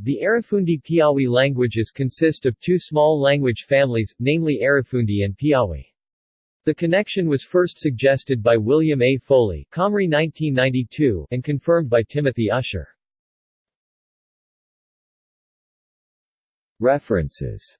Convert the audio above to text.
The Arafundi Piawi languages consist of two small language families, namely Arafundi and Piawi. The connection was first suggested by William A. Foley Comrie 1992 and confirmed by Timothy Usher. References